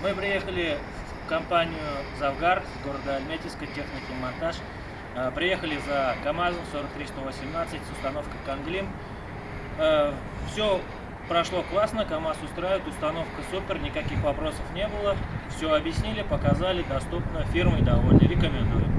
Мы приехали в компанию «Завгар» города Альметьевска, техники монтаж. Э, приехали за КАМАЗом 43118 с установкой «Канглим». Э, Все прошло классно, КАМАЗ устраивает, установка супер, никаких вопросов не было. Все объяснили, показали, доступно, фирмой довольны, рекомендую.